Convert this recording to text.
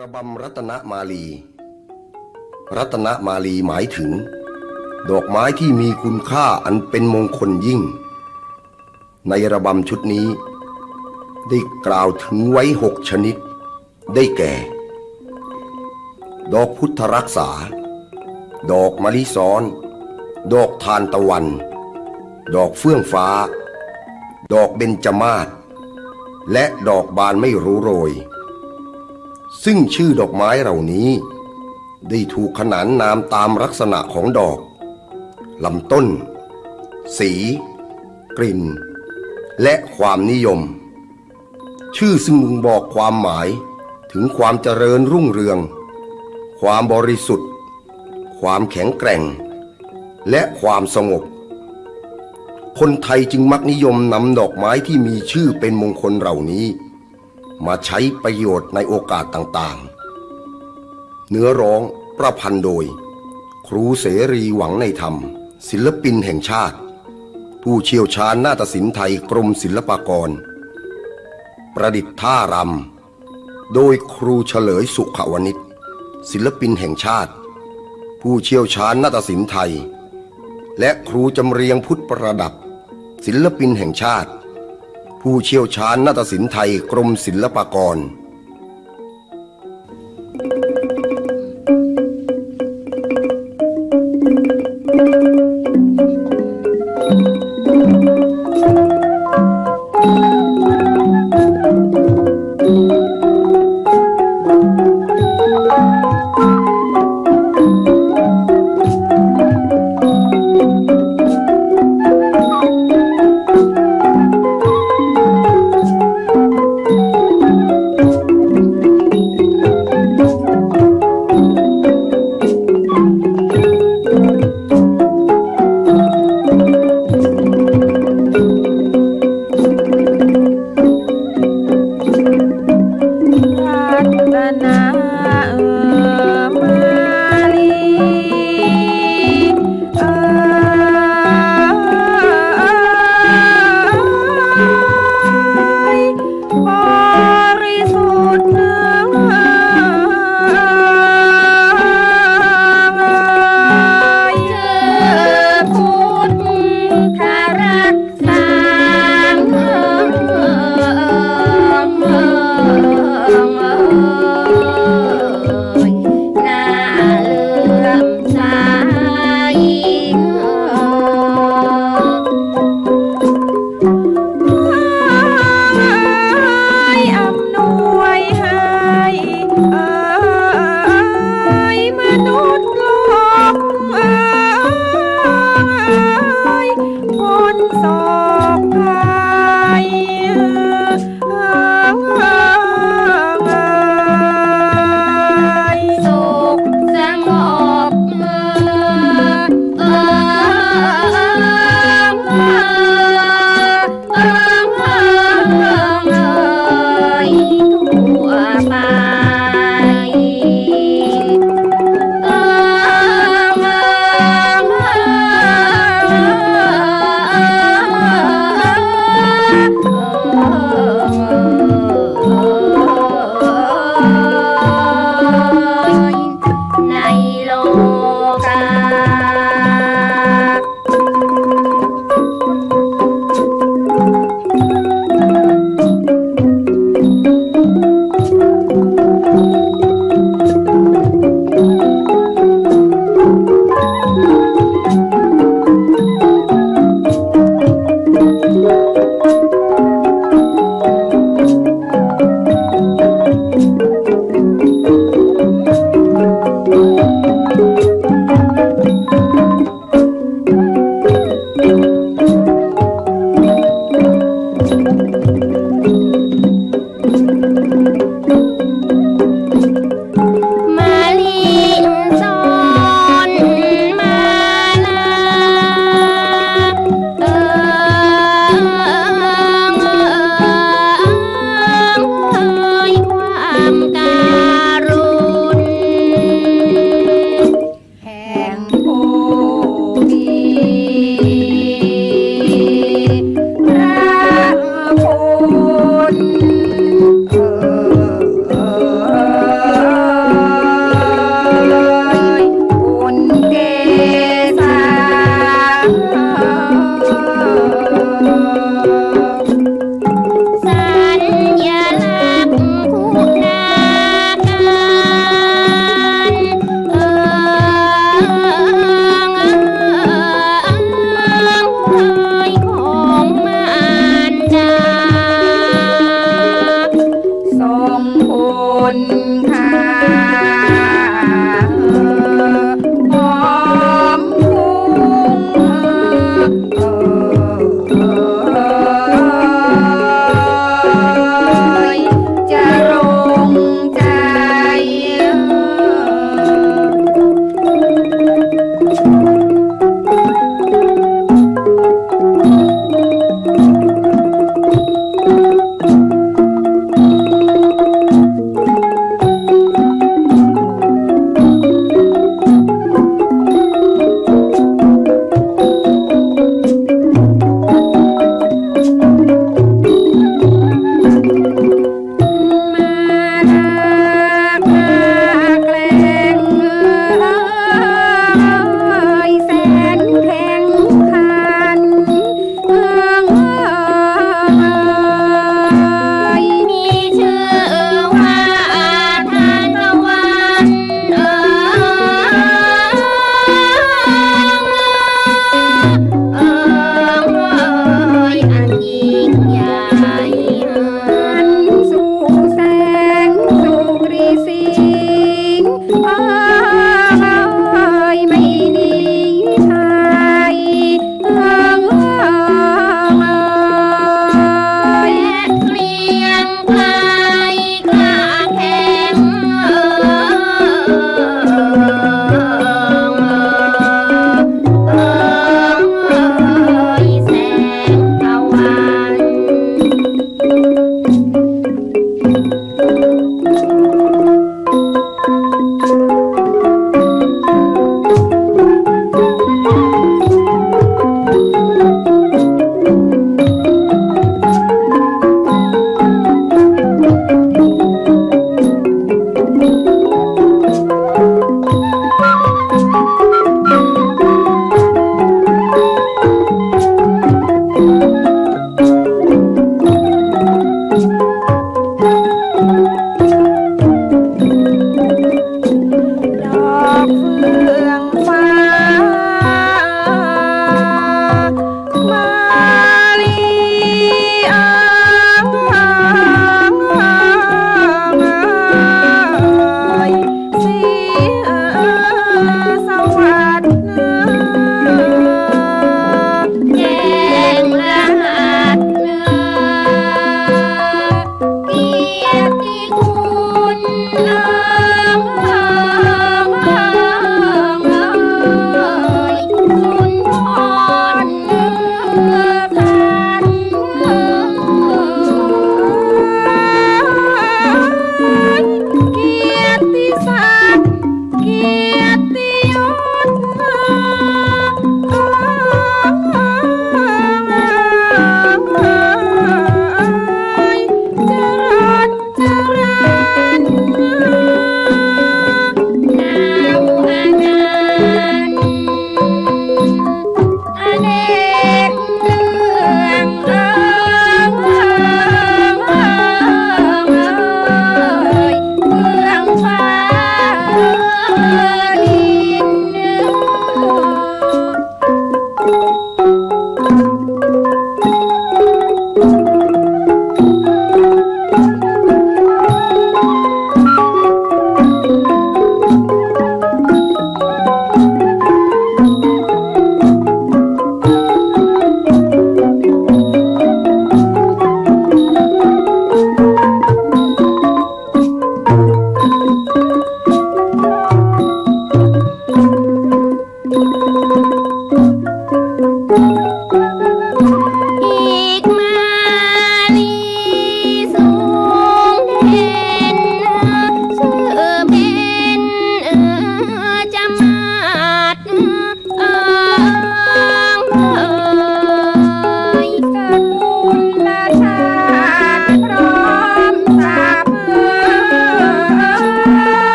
ระบำรัตนมาลี รัตนมาลีหมายถึง ดอกไม้ที่มีคุณค่าอันเป็นมงคลยิ่ง ในระบำชุดนี้ ได้กล่าวถึงไว้หกชนิด ได้แก่ ดอกพุทธรักษา ดอกมะลิซ้อน ดอกทานตะวัน ดอกเฟื่องฟ้า ดอกเบญจมาศและดอกบานไม่รู้โรย ซึ่งชื่อดอกไม้เหล่านี้ ได้ถูกขนานนามตามลักษณะของดอกลำต้น สี กลิ่น และความนิยม ชื่อซึ่งมึงบอกความหมายถึงความเจริญรุ่งเรือง ความบริสุทธิ์ ความแข็งแกร่ง และความสงบ คนไทยจึงมักนิยมนำดอกไม้ที่มีชื่อเป็นมงคลเหล่านี้ มาใช้ประโยชน์ในโอกาสต่างๆ เนื้อร้องประพันธ์โดย ครูเสรีหวังในธรรม ศิลปินแห่งชาติ ผู้เชี่ยวชาญนาฏศิลป์ไทยกรมศิลปากร ประดิษฐ์ท่ารำ โดยครูเฉลยสุขวณิชศิลปินแห่งชาติ ผู้เชี่ยวชาญนาฏศิลป์ไทย และครูจำเรียงพุทธประดับ ศิลปินแห่งชาติ ผู้เชี่ยวชาญนาฏศิลป์ไทยกรมศิลปากร